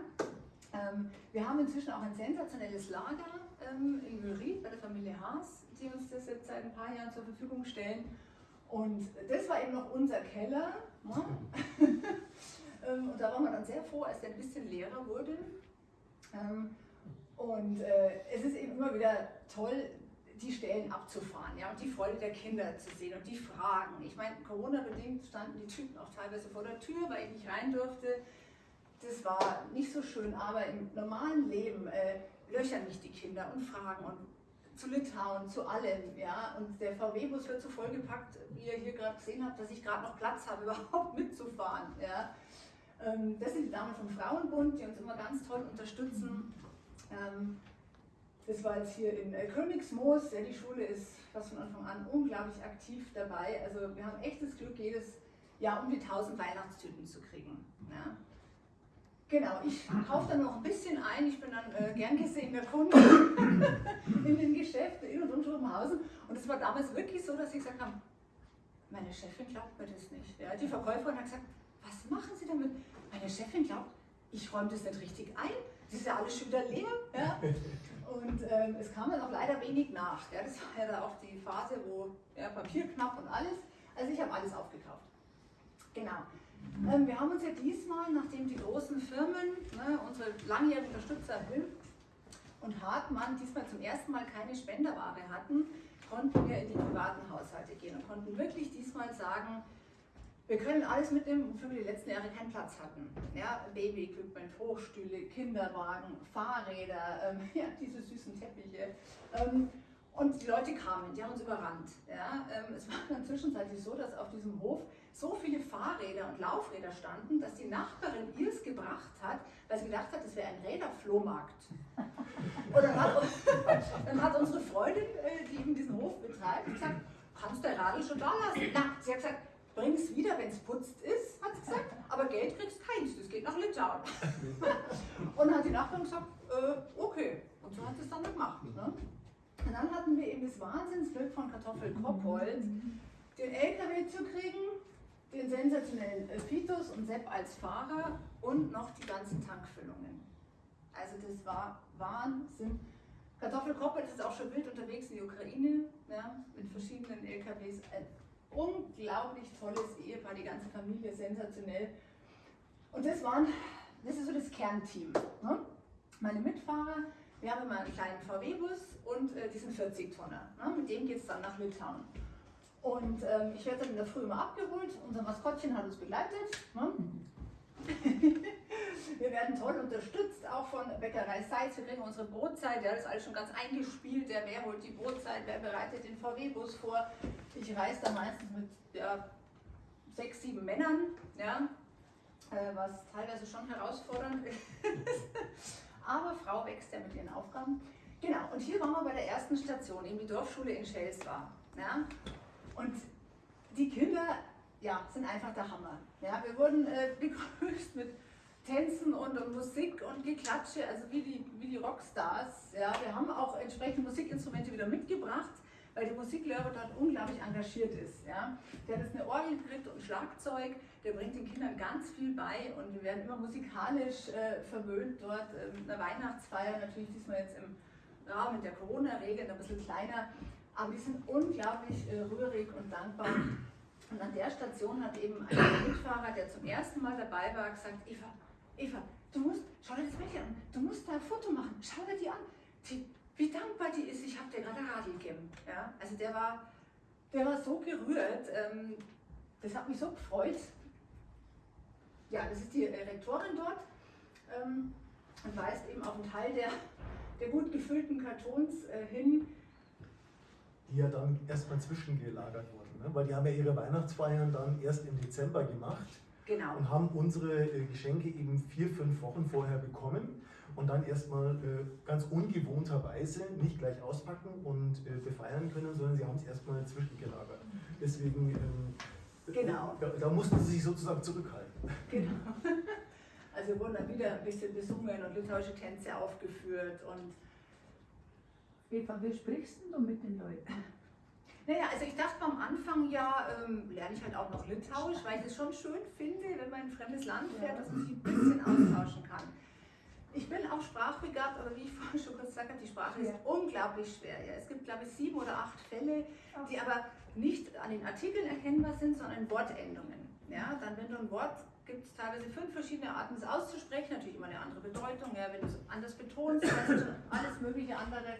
Ähm, wir haben inzwischen auch ein sensationelles Lager ähm, in Müried bei der Familie Haas, die uns das jetzt seit ein paar Jahren zur Verfügung stellen. Und das war eben noch unser Keller. Ne? Ähm, und da waren wir dann sehr froh, als der ein bisschen leerer wurde. Und äh, es ist eben immer wieder toll, die Stellen abzufahren ja, und die Freude der Kinder zu sehen und die Fragen. Ich meine, Corona-bedingt standen die Typen auch teilweise vor der Tür, weil ich nicht rein durfte. Das war nicht so schön, aber im normalen Leben äh, löchern mich die Kinder und fragen und zu Litauen, zu allem. Ja? Und der VW-Bus wird so vollgepackt, wie ihr hier gerade gesehen habt, dass ich gerade noch Platz habe, überhaupt mitzufahren. Ja? Ähm, das sind die Damen vom Frauenbund, die uns immer ganz toll unterstützen. Ähm, das war jetzt hier in äh, Königsmoos. Ja, die Schule ist fast von Anfang an unglaublich aktiv dabei. Also wir haben echtes Glück, jedes Jahr um die 1000 Weihnachtstüten zu kriegen. Ja. Genau, ich kaufe dann noch ein bisschen ein. Ich bin dann äh, gern gesehener Kunde in den Geschäften in und um Schrobenhausen. Und es war damals wirklich so, dass ich gesagt habe, meine Chefin glaubt mir das nicht. Ja, die Verkäuferin hat gesagt, was machen Sie damit? Meine Chefin glaubt, ich räume das nicht richtig ein. Das ist ja alles schon wieder leer. Ja? Und ähm, es kam dann auch leider wenig nach. Ja? Das war ja da auch die Phase, wo ja, Papier knapp und alles. Also ich habe alles aufgekauft. Genau. Ähm, wir haben uns ja diesmal, nachdem die großen Firmen, ne, unsere langjährigen Unterstützer Hill und Hartmann diesmal zum ersten Mal keine Spenderware hatten, konnten wir in die privaten Haushalte gehen und konnten wirklich diesmal sagen, wir können alles mitnehmen, wofür wir die letzten Jahre keinen Platz hatten. Ja, Baby-Equipment, Hochstühle, Kinderwagen, Fahrräder, ähm, ja, diese süßen Teppiche. Ähm, und die Leute kamen, die haben uns überrannt. Ja, ähm, es war dann zwischenzeitlich so, dass auf diesem Hof so viele Fahrräder und Laufräder standen, dass die Nachbarin ihrs gebracht hat, weil sie gedacht hat, das wäre ein Räderflohmarkt. Und dann hat, dann hat unsere Freundin, äh, die eben diesen Hof betreibt, gesagt, kannst du der Radl schon da lassen? Na, sie hat gesagt, bring's wieder, wenn es putzt ist, hat sie gesagt, aber Geld kriegst keins, das geht nach Litauen. Und dann hat die Nachbarin gesagt, äh, okay. Und so hat sie es dann gemacht. Ne? Und dann hatten wir eben das Wahnsinnsglück von Kartoffel Koppold, den LKW zu kriegen, den sensationellen äh, Fitus und Sepp als Fahrer und noch die ganzen Tankfüllungen. Also das war Wahnsinn. Kartoffel Koppold ist auch schon wild unterwegs in die Ukraine, ja, mit verschiedenen LKWs. Ein unglaublich tolles Ehepaar, die ganze Familie, sensationell. Und das waren, das ist so das Kernteam. Ne? Meine Mitfahrer, wir haben immer einen kleinen VW-Bus und äh, diesen 40-Tonner. Ne? Mit dem geht es dann nach Litauen. Und ähm, ich werde dann in der Früh immer abgeholt. Unser Maskottchen hat uns begleitet. Ne? Wir werden toll unterstützt, auch von Bäckerei Seitz. Wir kriegen unsere Brotzeit, ja, das ist alles schon ganz eingespielt. Der wer holt die Brotzeit, wer bereitet den VW-Bus vor. Ich reise da meistens mit ja, sechs, sieben Männern, ja, äh, was teilweise schon herausfordernd ist. Aber Frau wächst ja mit ihren Aufgaben. Genau, und hier waren wir bei der ersten Station, eben die Dorfschule in Schels. Ja? Und die Kinder ja, sind einfach der Hammer. Ja? Wir wurden äh, begrüßt mit Tänzen und, und, Musik und Geklatsche, also wie die, wie die Rockstars. Ja? Wir haben auch entsprechende Musikinstrumente wieder mitgebracht, weil der Musiklehrer dort unglaublich engagiert ist. Ja? Der hat jetzt eine Orgel gekriegt und Schlagzeug, der bringt den Kindern ganz viel bei und wir werden immer musikalisch äh, verwöhnt dort. Äh, mit einer Weihnachtsfeier, natürlich diesmal jetzt im Rahmen der Corona-Regeln, ein bisschen kleiner, aber die sind unglaublich äh, rührig und dankbar. Und an der Station hat eben ein Mitfahrer, der zum ersten Mal dabei war, gesagt, Eva, Eva, du musst, schau dir das Mädchen an, du musst da ein Foto machen, schau dir die an, die, wie dankbar die ist, ich habe dir gerade Radl gegeben. Ja? Also der war, der war so gerührt, ähm, das hat mich so gefreut. Ja, das ist die äh, Rektorin dort ähm, und weist eben auf einen Teil der, der gut gefüllten Kartons äh, hin, die ja dann erstmal zwischengelagert wurden, ne? weil die haben ja ihre Weihnachtsfeiern dann erst im Dezember gemacht Genau. und haben unsere äh, Geschenke eben vier, fünf Wochen vorher bekommen und dann erstmal äh, ganz ungewohnterweise nicht gleich auspacken und äh, befeiern können, sondern sie haben es erstmal zwischengelagert. Deswegen ähm, Genau. da, da mussten sie sich sozusagen zurückhalten. Genau. Also wurden dann wieder ein bisschen besungen und litauische Tänze aufgeführt und Eva, wie sprichst denn du mit den Leuten? Naja, also ich dachte am Anfang ja, ähm, lerne ich halt auch noch Litauisch, weil ich es schon schön finde, wenn man in ein fremdes Land fährt, dass man sich ein bisschen austauschen kann. Ich bin auch sprachbegabt, aber wie ich vorhin schon kurz gesagt habe, die Sprache ist Ja. unglaublich schwer. Ja. Es gibt, glaube ich, sieben oder acht Fälle, die aber nicht an den Artikeln erkennbar sind, sondern Wortendungen. Ja, dann, wenn du ein Wort gibt es teilweise fünf verschiedene Arten, es auszusprechen, natürlich immer eine andere Bedeutung. Ja, wenn du es anders betonst, ist alles mögliche andere.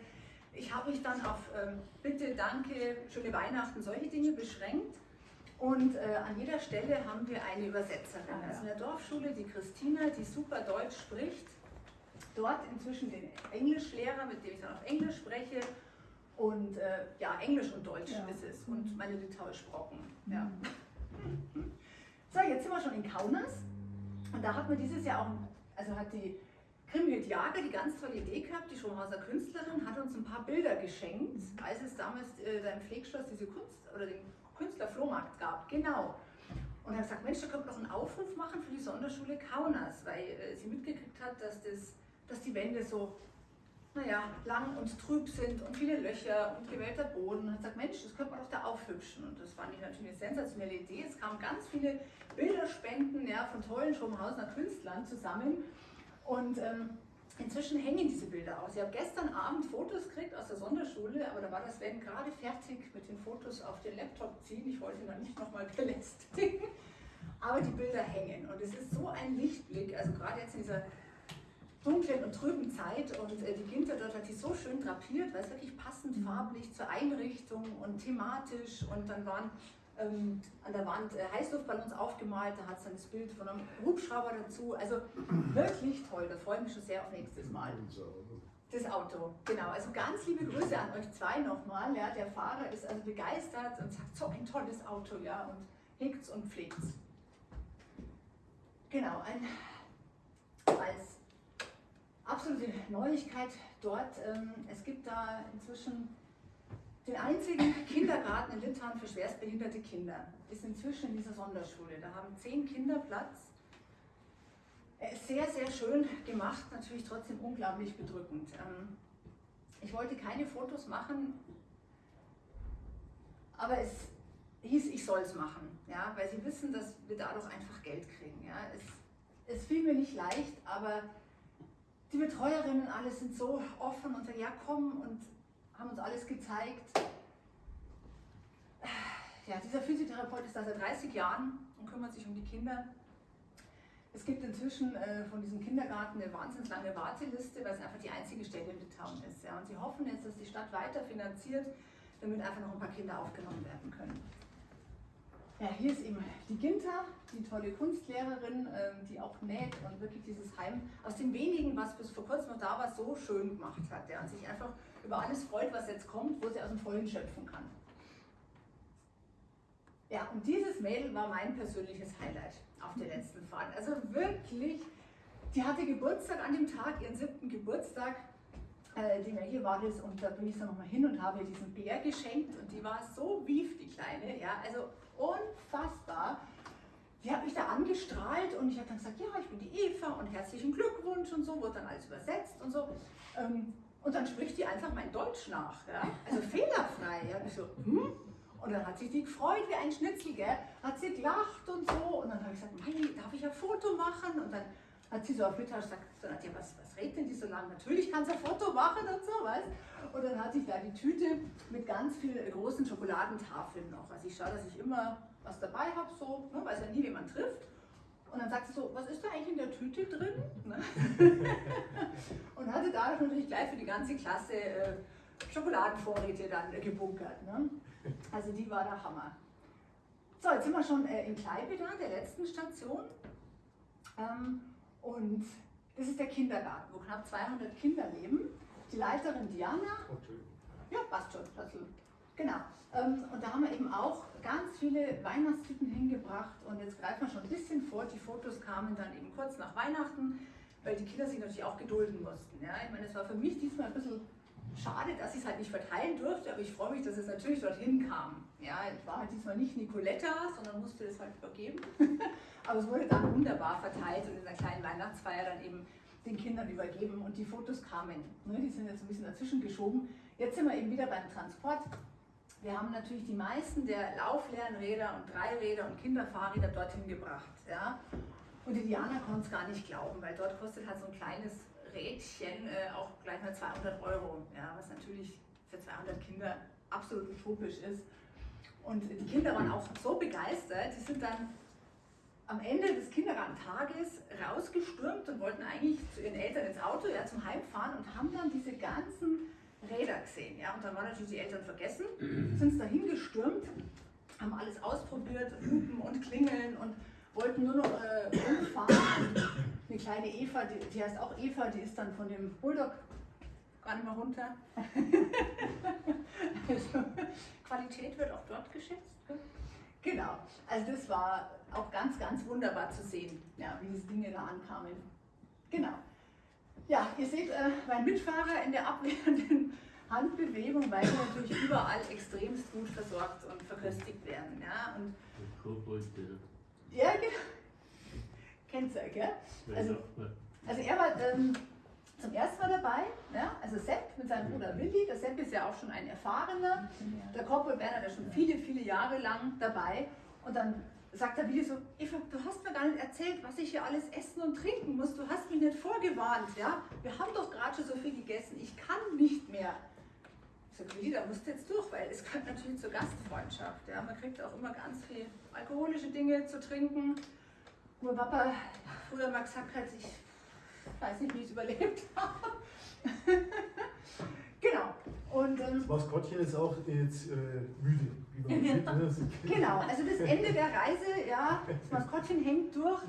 Ich habe mich dann auf ähm, Bitte, Danke, schöne Weihnachten, solche Dinge beschränkt. Und äh, an jeder Stelle haben wir eine Übersetzerin. Ah. Also in der Dorfschule die Christina, die super Deutsch spricht. Dort inzwischen den Englischlehrer, mit dem ich dann auf Englisch spreche. Und äh, ja, Englisch und Deutsch Ja. ist es. Und meine Litauisch-Brocken. Ja. Mhm. So, jetzt sind wir schon in Kaunas. Und da hat man dieses Jahr auch, also hat die Grimhild Jager die ganz tolle Idee gehabt, die Schonhauser Künstlerin, hat uns ein paar Bilder geschenkt, als es damals äh, da im Pflegschloss diese Kunst oder den Künstlerflohmarkt gab. Genau. Und er hat gesagt, Mensch, da könnte man doch einen Aufruf machen für die Sonderschule Kaunas, weil äh, sie mitgekriegt hat, dass, das, dass die Wände so naja, lang und trüb sind und viele Löcher und gewellter Boden. Und hat gesagt, Mensch, das könnte man doch da aufhübschen. Und das fand ich natürlich eine sensationelle Idee. Es kamen ganz viele Bilderspenden ja, von tollen Schrobenhausener Künstlern zusammen. Und ähm, inzwischen hängen diese Bilder aus. Ich habe gestern Abend Fotos gekriegt aus der Sonderschule, aber da war das Sven gerade fertig mit den Fotos auf den Laptop ziehen. Ich wollte ihn dann nicht nochmal belästigen. Aber die Bilder hängen und es ist so ein Lichtblick, also gerade jetzt in dieser dunklen und trüben Zeit und äh, die Ginter dort hat die so schön drapiert, weil es wirklich passend farblich zur Einrichtung und thematisch und dann waren ähm, an der Wand äh, Heißluftballons aufgemalt, da hat es dann das Bild von einem Hubschrauber dazu, also wirklich toll, da freue ich mich schon sehr auf nächstes Mal. Das Auto, genau. Also ganz liebe Grüße an euch zwei nochmal. Ja, der Fahrer ist also begeistert und sagt, so ein tolles Auto, ja, und hegt's und pflegt's. Genau, ein, als absolute Neuigkeit dort. Ähm, es gibt da inzwischen den einzigen Kindergarten in Litauen für schwerstbehinderte Kinder. Ist inzwischen in dieser Sonderschule. Da haben zehn Kinder Platz. Er ist sehr, sehr schön gemacht, natürlich trotzdem unglaublich bedrückend. Ähm, ich wollte keine Fotos machen, aber es hieß, ich soll es machen, ja, weil sie wissen, dass wir dadurch einfach Geld kriegen. Ja. Es, es fiel mir nicht leicht, aber die Betreuerinnen alle sind so offen und komm und haben uns alles gezeigt. Ja, dieser Physiotherapeut ist da seit 30 Jahren und kümmert sich um die Kinder. Es gibt inzwischen äh, von diesem Kindergarten eine wahnsinnig lange Warteliste, weil es einfach die einzige Stelle in Litauen ist. Ja. Und sie hoffen jetzt, dass die Stadt weiter finanziert, damit einfach noch ein paar Kinder aufgenommen werden können. Ja, hier ist eben die Ginta, die tolle Kunstlehrerin, ähm, die auch näht und wirklich dieses Heim aus dem wenigen, was bis vor kurzem noch da war, so schön gemacht hat. Ja, und sich einfach über alles freut, was jetzt kommt, wo sie aus dem Vollen schöpfen kann. Ja, und dieses Mädel war mein persönliches Highlight auf der letzten Fahrt. Also wirklich, die hatte Geburtstag an dem Tag, ihren siebten Geburtstag, äh, die hier war das und da bin ich dann nochmal hin und habe ihr diesen Bär geschenkt und die war so wief, die Kleine, ja, also unfassbar. Die hat mich da angestrahlt und ich habe dann gesagt, ja, ich bin die Eva und herzlichen Glückwunsch und so, wurde dann alles übersetzt und so. Ähm, und dann spricht die einfach mein Deutsch nach, ja? also fehlerfrei. Ja? Und ich so, hm? Und dann hat sich die gefreut wie ein Schnitzel, gell? hat sie gelacht und so. Und dann habe ich gesagt, Mai, darf ich ein Foto machen? Und dann hat sie so auf Mittag gesagt, so, Nadja, was, was redet denn die so lange? Natürlich kann sie ein Foto machen und so, weißt Und dann hatte ich da die Tüte mit ganz vielen großen Schokoladentafeln noch. Also ich schaue, dass ich immer was dabei habe, so, ne, weiß ja nie, wen man trifft. Und dann sagt sie so, was ist da eigentlich in der Tüte drin? Ne? und hatte dadurch natürlich gleich für die ganze Klasse äh, Schokoladenvorräte dann äh, gebunkert. Ne? Also die war der Hammer. So, jetzt sind wir schon äh, in Kleipeda, der letzten Station. Ähm, und das ist der Kindergarten, wo knapp 200 Kinder leben. Die Leiterin Diana. Ja, passt schon. Also, genau. Ähm, und da haben wir eben auch ganz viele Weihnachtstüten hingebracht. Und jetzt greifen wir schon ein bisschen vor. Die Fotos kamen dann eben kurz nach Weihnachten, weil die Kinder sich natürlich auch gedulden mussten. Ja? Ich meine, es war für mich diesmal ein bisschen schade, dass ich es halt nicht verteilen durfte, aber ich freue mich, dass es natürlich dorthin kam. Ja, ich war halt diesmal nicht Nicoletta, sondern musste das halt übergeben. aber es wurde dann wunderbar verteilt und in einer kleinen Weihnachtsfeier dann eben den Kindern übergeben und die Fotos kamen. Ne, die sind jetzt ein bisschen dazwischen geschoben. Jetzt sind wir eben wieder beim Transport. Wir haben natürlich die meisten der laufleeren Räder und Dreiräder und Kinderfahrräder dorthin gebracht. Ja? Und die Diana konnte es gar nicht glauben, weil dort kostet halt so ein kleines Rädchen äh, auch gleich mal 200 Euro, ja, was natürlich für 200 Kinder absolut utopisch ist. Und die Kinder waren auch so begeistert, die sind dann am Ende des Kindergartentages rausgestürmt und wollten eigentlich zu ihren Eltern ins Auto, ja, zum Heimfahren und haben dann diese ganzen Räder gesehen. Ja, und dann waren natürlich die Eltern vergessen, sind dahin gestürmt, haben alles ausprobiert, Hupen und Klingeln und wollten nur noch äh, umfahren. eine kleine Eva, die, die heißt auch Eva, die ist dann von dem Bulldog gar nicht mehr runter. also, Qualität wird auch dort geschätzt. Genau, also das war auch ganz, ganz wunderbar zu sehen, ja, wie diese Dinge da ankamen. Genau. Ja, ihr seht äh, mein Mitfahrer in der abwehrenden Handbewegung, weil wir natürlich überall extremst gut versorgt und verköstigt werden. Ja, und Ja, genau. Kennt ihr, gell? Also, also er war ähm, zum ersten Mal dabei, ja? also Sepp mit seinem Bruder Willi. Der Sepp ist ja auch schon ein erfahrener. Der Corporal Bernhard ist schon viele, viele Jahre lang dabei. Und dann sagt der Willi so, Eva, du hast mir gar nicht erzählt, was ich hier alles essen und trinken muss. Du hast mich nicht vorgewarnt. Ja? Wir haben doch gerade schon so viel gegessen. Ich kann nicht mehr. Ich sage, Willi, da musst du jetzt durch, weil es gehört natürlich zur Gastfreundschaft. Ja? Man kriegt auch immer ganz viel alkoholische Dinge zu trinken. Nur Papa früher mal gesagt hat, ich weiß nicht, wie ich es überlebt habe. genau. Und, ähm, Das Maskottchen ist auch jetzt äh, müde, wie man sieht. ne? Genau, also das Ende der Reise, ja, das Maskottchen hängt durch.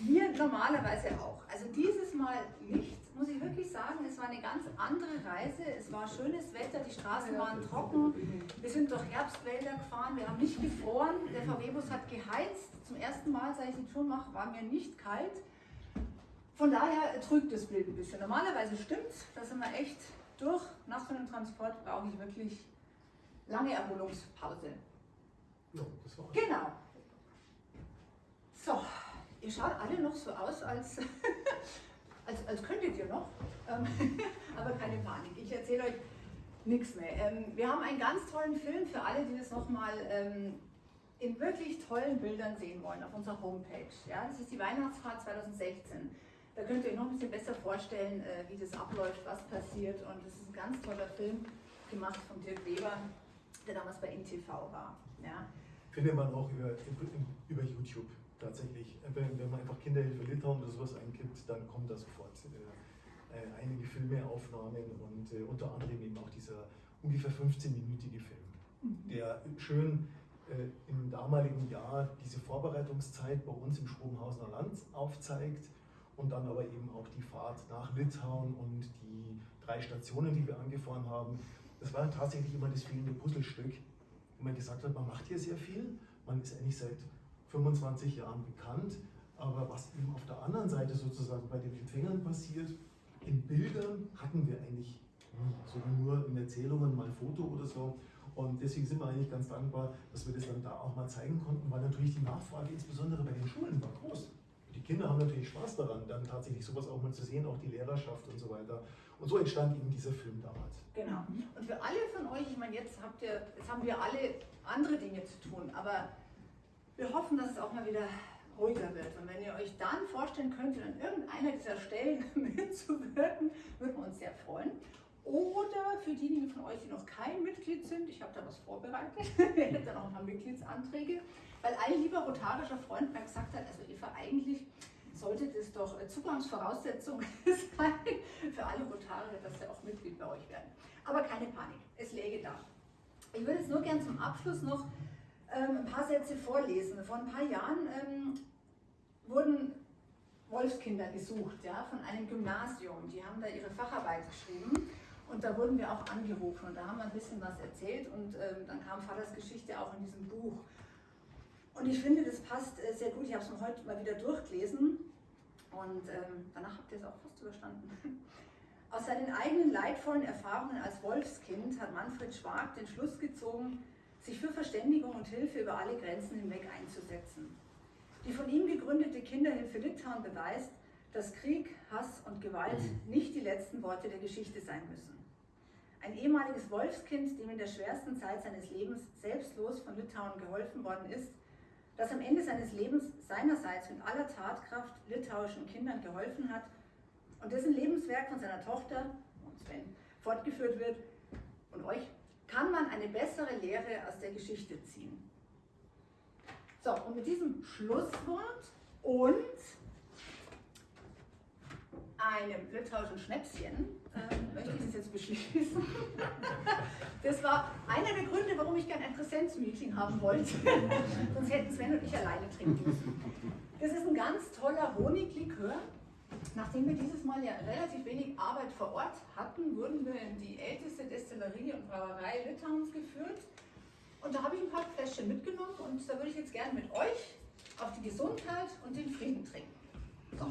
Wir normalerweise auch. Also dieses Mal nicht, muss ich wirklich sagen, es war eine ganz andere Reise. Es war schönes Wetter, die Straßen waren trocken. Wir sind durch Herbstwälder gefahren, wir haben nicht gefroren. Der VW-Bus hat geheizt. Zum ersten Mal, seit ich die Tour mache, war mir nicht kalt. Von daher trügt das Bild ein bisschen. Normalerweise stimmt's, da sind wir echt durch. Nach so einem Transport brauche ich wirklich lange Erholungspause. Ja, das war Genau. So, ihr schaut alle noch so aus, als, als, als könntet ihr noch. Ähm, aber keine Panik, ich erzähle euch nichts mehr. Ähm, wir haben einen ganz tollen Film für alle, die das nochmal ähm, in wirklich tollen Bildern sehen wollen auf unserer Homepage. Ja, das ist die Weihnachtsfahrt 2016. Da könnt ihr euch noch ein bisschen besser vorstellen, äh, wie das abläuft, was passiert. Und es ist ein ganz toller Film, gemacht von Dirk Weber, der damals bei NTV war. Ja. findet man auch über, über YouTube tatsächlich. Wenn, wenn man einfach Kinderhilfe Litauen oder sowas eingibt, dann kommen da sofort äh, äh, einige Filmeaufnahmen und äh, unter anderem eben auch dieser ungefähr 15-minütige Film, der schön äh, im damaligen Jahr diese Vorbereitungszeit bei uns im Schrobenhausener Land aufzeigt und dann aber eben auch die Fahrt nach Litauen und die drei Stationen, die wir angefahren haben. Das war tatsächlich immer das fehlende Puzzlestück, wo man gesagt hat, man macht hier sehr viel, man ist eigentlich seit 25 Jahren bekannt, aber was eben auf der anderen Seite sozusagen bei den Empfängern passiert, in Bildern hatten wir eigentlich sondern nur in Erzählungen, mal Foto oder so. Und deswegen sind wir eigentlich ganz dankbar, dass wir das dann da auch mal zeigen konnten, weil natürlich die Nachfrage insbesondere bei den Schulen war groß. Die Kinder haben natürlich Spaß daran, dann tatsächlich sowas auch mal zu sehen, auch die Lehrerschaft und so weiter. Und so entstand eben dieser Film damals. Genau. Und für alle von euch, ich meine, jetzt habt ihr, jetzt haben wir alle andere Dinge zu tun, aber wir hoffen, dass es auch mal wieder ruhiger wird. Und wenn ihr euch dann vorstellen könntet, an irgendeiner dieser Stellen mitzuwirken, würden wir uns sehr freuen. Oder für diejenigen von euch, die noch kein Mitglied sind, ich habe da was vorbereitet, hätten dann auch ein paar Mitgliedsanträge, weil ein lieber rotarischer Freund mir gesagt hat, also Eva, eigentlich sollte das doch Zugangsvoraussetzung sein für alle Rotarier, dass sie auch Mitglied bei euch werden. Aber keine Panik, es läge da. Ich würde jetzt nur gern zum Abschluss noch ähm, ein paar Sätze vorlesen. Vor ein paar Jahren ähm, wurden Wolfskinder gesucht ja, von einem Gymnasium. Die haben da ihre Facharbeit geschrieben und da wurden wir auch angerufen und da haben wir ein bisschen was erzählt und ähm, dann kam Vaters Geschichte auch in diesem Buch. Und ich finde, das passt äh, sehr gut. Ich habe es mir heute mal wieder durchgelesen und ähm, danach habt ihr es auch fast überstanden. Aus seinen eigenen leidvollen Erfahrungen als Wolfskind hat Manfred Schwag den Schluss gezogen, sich für Verständigung und Hilfe über alle Grenzen hinweg einzusetzen. Die von ihm gegründete Kinderhilfe Litauen beweist, dass Krieg, Hass und Gewalt nicht die letzten Worte der Geschichte sein müssen. Ein ehemaliges Wolfskind, dem in der schwersten Zeit seines Lebens selbstlos von Litauen geholfen worden ist, das am Ende seines Lebens seinerseits mit aller Tatkraft litauischen Kindern geholfen hat und dessen Lebenswerk von seiner Tochter, Sven, fortgeführt wird, und euch, kann man eine bessere Lehre aus der Geschichte ziehen. So, und mit diesem Schlusswort und einem litauischen Schnäpschen ähm, möchte ich das jetzt beschließen. Das war einer der Gründe, warum ich gerne ein Präsenzmeeting haben wollte. Sonst hätten Sven und ich alleine trinken müssen. Das ist ein ganz toller Honiglikör. Nachdem wir dieses Mal ja relativ wenig Arbeit vor Ort hatten, wurden wir in die älteste Destillerie und Brauerei Litauens geführt. Und da habe ich ein paar Fläschchen mitgenommen und da würde ich jetzt gerne mit euch auf die Gesundheit und den Frieden trinken. So.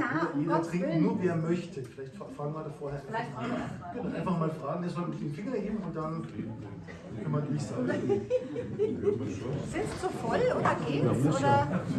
jeder, um jeder Gottes trinken, Willen. nur wer möchte. Vielleicht fra- fragen wir da vorher Vielleicht einfach fragen wir. Genau, einfach mal fragen, soll mit dem Finger heben und dann können wir durchsagen. Sind es zu voll oder geht's? Oder?